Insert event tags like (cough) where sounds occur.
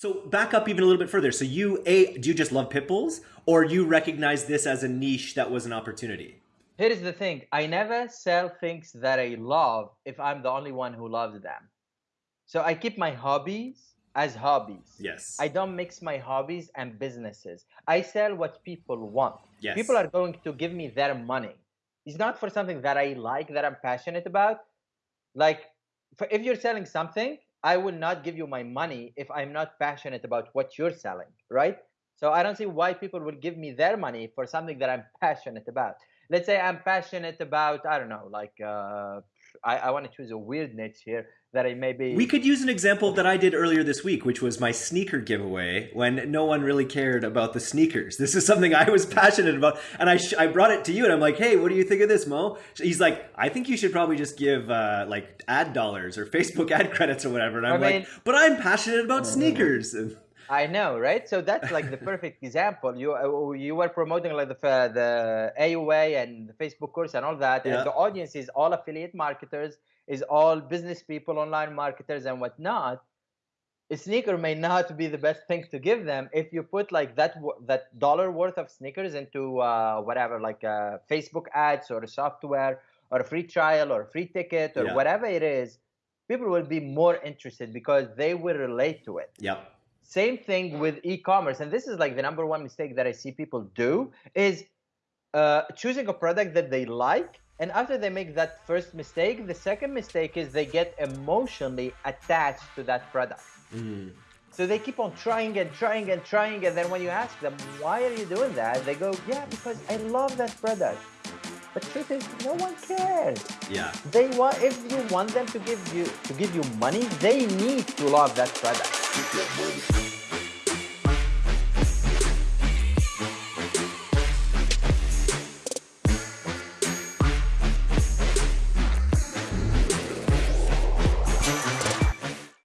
So back up even a little bit further. So you a do you just love pit bulls, or you recognize this as a niche that was an opportunity? Here's the thing: I never sell things that I love if I'm the only one who loves them. So I keep my hobbies as hobbies. Yes. I don't mix my hobbies and businesses. I sell what people want. Yes. People are going to give me their money. It's not for something that I like, that I'm passionate about. Like, if you're selling something, I will not give you my money if I'm not passionate about what you're selling, right? So I don't see why people will give me their money for something that I'm (laughs) passionate about. Let's say I'm passionate about, I don't know, like uh, I, I want to choose a weird niche here that I maybe. We could use an example that I did earlier this week, which was my sneaker giveaway when no one really cared about the sneakers. This is something I was passionate about, and I I brought it to you, and I'm like, hey, what do you think of this, Mo? He's like, I think you should probably just give uh, like ad dollars or Facebook (laughs) ad credits or whatever, and I'm I mean, like, but I'm passionate about mm-hmm. sneakers. (laughs) I know, right? So that's like the (laughs) perfect example. You uh, you were promoting like the the AUA and the Facebook course and all that, yeah. and the audience is all affiliate marketers, is all business people, online marketers, and whatnot. A sneaker may not be the best thing to give them if you put like that that dollar worth of sneakers into uh, whatever, like uh, Facebook ads or software or a free trial or a free ticket or yeah. whatever it is. People will be more interested because they will relate to it. Yep same thing with e-commerce, and this is like the number one mistake that I see people do is uh, choosing a product that they like, and after they make that first mistake, the second mistake is they get emotionally attached to that product. Mm. So they keep on trying and trying and trying, and then when you ask them, why are you doing that? They go, yeah, because I love that product. The truth is, no one cares. Yeah. They want if you want them to give you to give you money, they need to love that product.